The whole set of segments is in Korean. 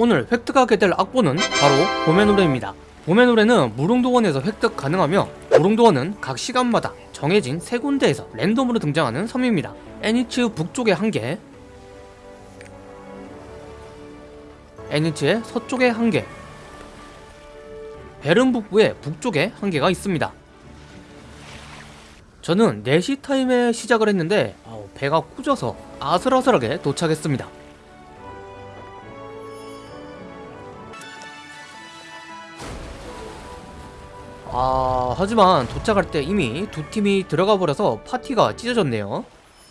오늘 획득하게 될 악보는 바로 봄의 노래입니다. 봄의 노래는 무릉도원에서 획득 가능하며 무릉도원은 각 시간마다 정해진 세 군데에서 랜덤으로 등장하는 섬입니다. 애니츠 북쪽에 한 개, 애니츠의 서쪽에 한 개, 베른 북부의 북쪽에 한 개가 있습니다. 저는 4시 타임에 시작을 했는데 배가 꾸져서 아슬아슬하게 도착했습니다. 아 하지만 도착할 때 이미 두 팀이 들어가 버려서 파티가 찢어졌네요.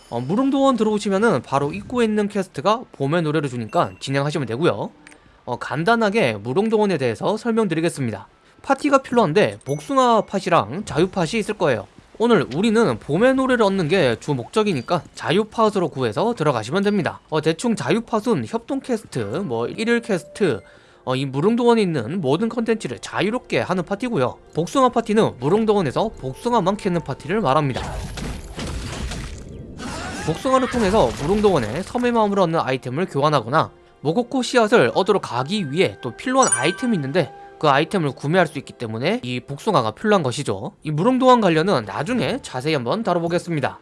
어, 무릉도원 들어오시면은 바로 입구에 있는 퀘스트가 봄의 노래를 주니까 진행하시면 되고요. 어, 간단하게 무릉도원에 대해서 설명드리겠습니다. 파티가 필요한데 복숭아 팟이랑 자유 팟이 있을 거예요. 오늘 우리는 봄의 노래를 얻는 게 주 목적이니까 자유팟으로 구해서 들어가시면 됩니다. 어, 대충 자유팟은 협동 퀘스트, 뭐 일일 퀘스트, 어, 이 무릉도원에 있는 모든 컨텐츠를 자유롭게 하는 파티고요. 복숭아 파티는 무릉도원에서 복숭아만 캐는 파티를 말합니다. 복숭아를 통해서 무릉도원에 섬의 마음을 얻는 아이템을 교환하거나 모코코 씨앗을 얻으러 가기 위해 또 필요한 아이템이 있는데 그 아이템을 구매할 수 있기 때문에 이 복숭아가 필요한 것이죠. 이 무릉도원 관련은 나중에 자세히 한번 다뤄보겠습니다.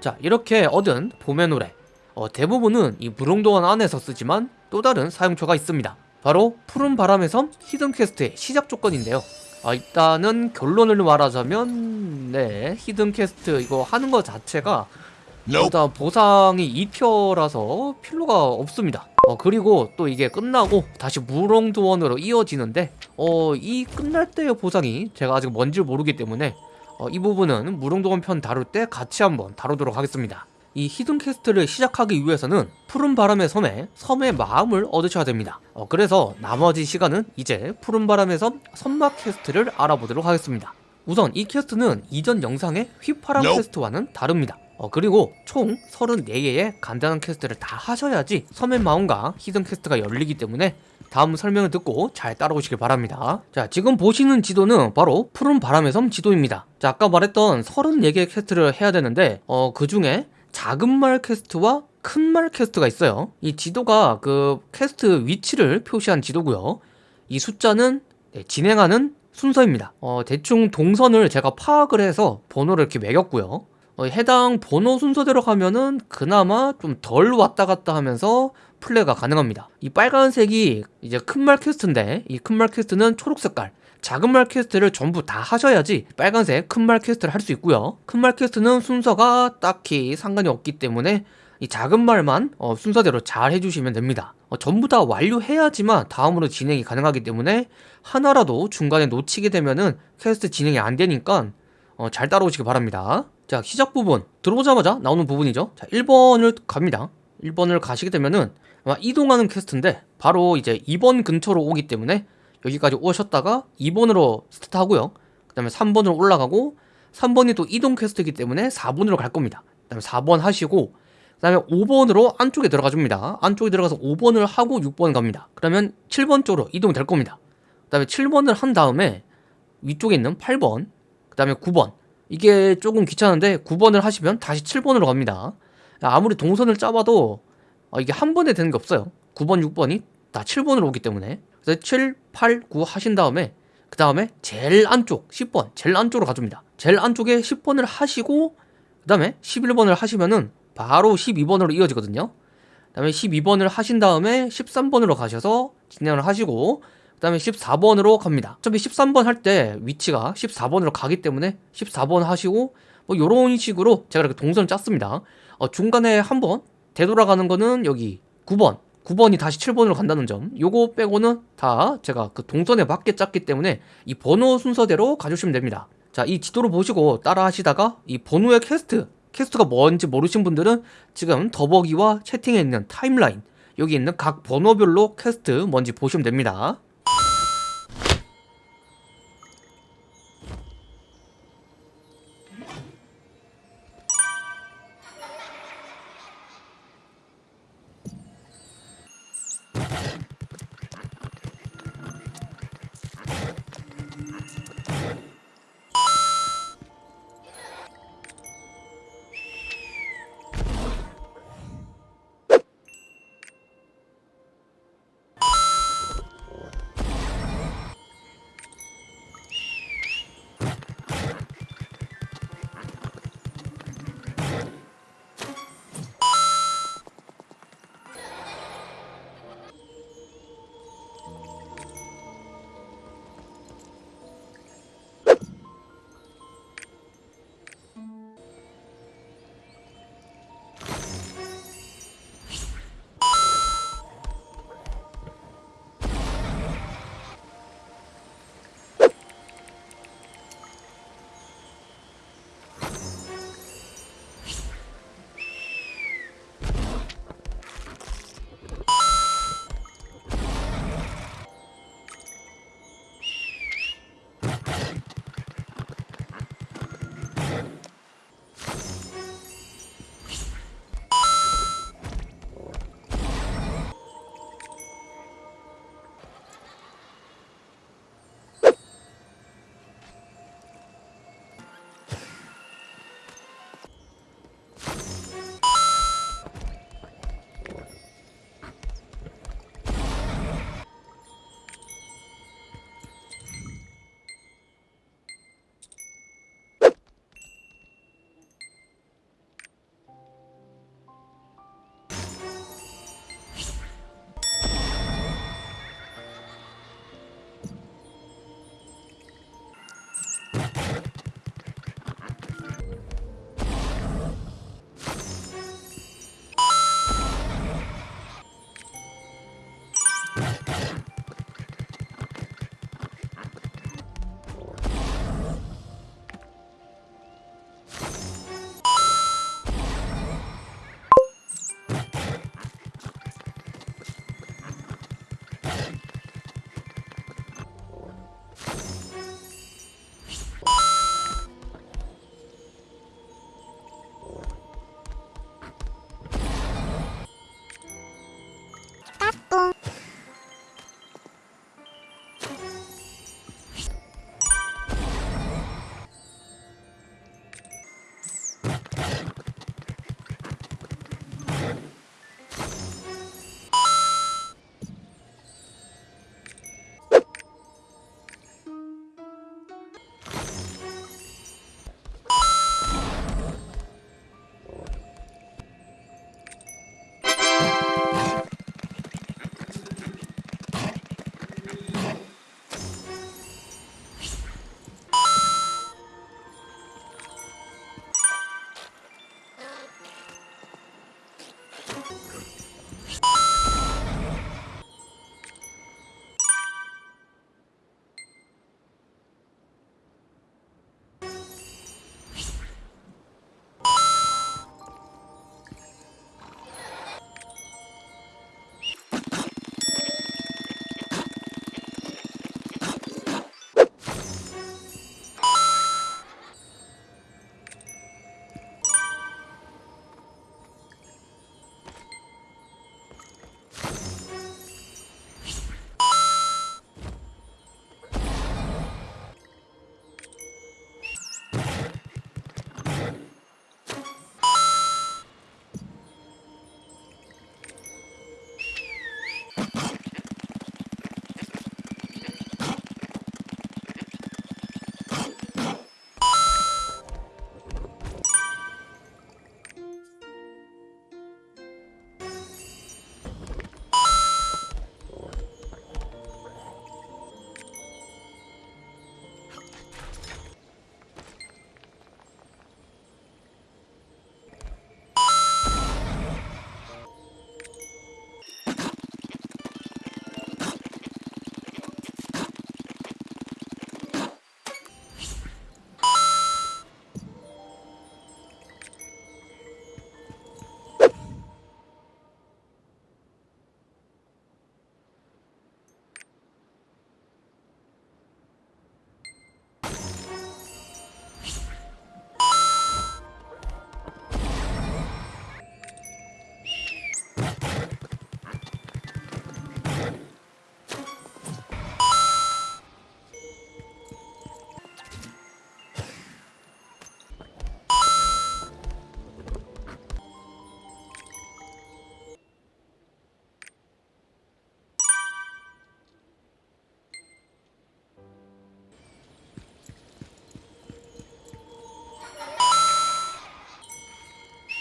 자 이렇게 얻은 봄의 노래. 어, 대부분은 이 무릉도원 안에서 쓰지만 또 다른 사용처가 있습니다 바로 푸른 바람의 섬 hidden 퀘스트의 시작 조건인데요. 아, 일단은 결론을 말하자면 네 hidden 퀘스트 이거 하는 것 자체가 일단 보상이 2표라서 필요가 없습니다. 어, 그리고 또 이게 끝나고 다시 무릉도원으로 이어지는데 어, 이 끝날 때의 보상이 제가 아직 뭔지 모르기 때문에 어, 이 부분은 무릉도원 편 다룰 때 같이 한번 다루도록 하겠습니다 이 hidden 퀘스트를 시작하기 위해서는 푸른 바람의 섬에 섬의 마음을 얻으셔야 됩니다. 어, 그래서 나머지 시간은 이제 푸른 바람의 섬 섬마 퀘스트를 알아보도록 하겠습니다. 우선 이 퀘스트는 이전 영상의 휘파람 Nope. 퀘스트와는 다릅니다. 어, 그리고 총 34개의 간단한 퀘스트를 다 하셔야지 섬의 마음과 hidden 퀘스트가 열리기 때문에 다음 설명을 듣고 잘 따라오시길 바랍니다. 자 지금 보시는 지도는 바로 푸른 바람의 섬 지도입니다. 자 아까 말했던 34개의 퀘스트를 해야 되는데 어, 그 중에 작은 말 퀘스트와 큰말 퀘스트가 있어요. 이 지도가 그 퀘스트 위치를 표시한 지도고요. 이 숫자는 네, 진행하는 순서입니다. 어, 대충 동선을 제가 파악을 해서 번호를 이렇게 매겼고요. 어, 해당 번호 순서대로 가면은 그나마 좀 덜 왔다 갔다 하면서 플레이가 가능합니다. 이 빨간색이 이제 큰말 퀘스트인데 이 큰말 퀘스트는 초록 색깔 작은 말 퀘스트를 전부 다 하셔야지 빨간색 큰 말 퀘스트를 할 수 있고요. 큰 말 퀘스트는 순서가 딱히 상관이 없기 때문에 이 작은 말만 어, 순서대로 잘 해주시면 됩니다. 어, 전부 다 완료해야지만 다음으로 진행이 가능하기 때문에 하나라도 중간에 놓치게 되면은 퀘스트 진행이 안 되니까 어, 잘 따라오시기 바랍니다. 자 시작 부분. 들어오자마자 나오는 부분이죠. 자 1번을 갑니다. 1번을 가시게 되면은 이동하는 퀘스트인데 바로 이제 2번 근처로 오기 때문에 여기까지 오셨다가 2번으로 스타트 하고요. 그 다음에 3번으로 올라가고 3번이 또 이동 퀘스트이기 때문에 4번으로 갈 겁니다. 그 다음에 4번 하시고 그 다음에 5번으로 안쪽에 들어가 줍니다. 안쪽에 들어가서 5번을 하고 6번 갑니다. 그러면 7번 쪽으로 이동이 될 겁니다. 그 다음에 7번을 한 다음에 위쪽에 있는 8번 그 다음에 9번. 이게 조금 귀찮은데 9번을 하시면 다시 7번으로 갑니다. 아무리 동선을 짜봐도 어, 이게 한 번에 되는 게 없어요. 9번 6번이 다 7번으로 오기 때문에. 그래서 7, 8, 9 하신 다음에 그 다음에 제일 안쪽 10번 제일 안쪽으로 가줍니다. 제일 안쪽에 10번을 하시고 그 다음에 11번을 하시면은 바로 12번으로 이어지거든요. 그 다음에 12번을 하신 다음에 13번으로 가셔서 진행을 하시고 그 다음에 14번으로 갑니다. 어차피 13번 할 때 위치가 14번으로 가기 때문에 14번 하시고 뭐 요런 식으로 제가 이렇게 동선을 짰습니다. 어, 중간에 한번 되돌아가는 거는 여기 9번 9번이 다시 7번으로 간다는 점. 요거 빼고는 다 제가 그 동선에 맞게 짰기 때문에 이 번호 순서대로 가주시면 됩니다. 자 이 지도를 보시고 따라 하시다가 이 번호의 퀘스트 퀘스트가 뭔지 모르신 분들은 지금 더보기와 채팅에 있는 타임라인 여기 있는 각 번호별로 퀘스트 뭔지 보시면 됩니다 Go.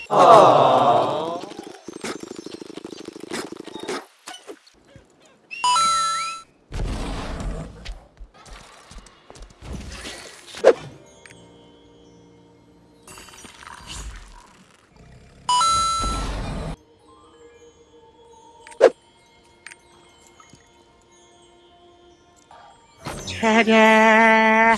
아. 차례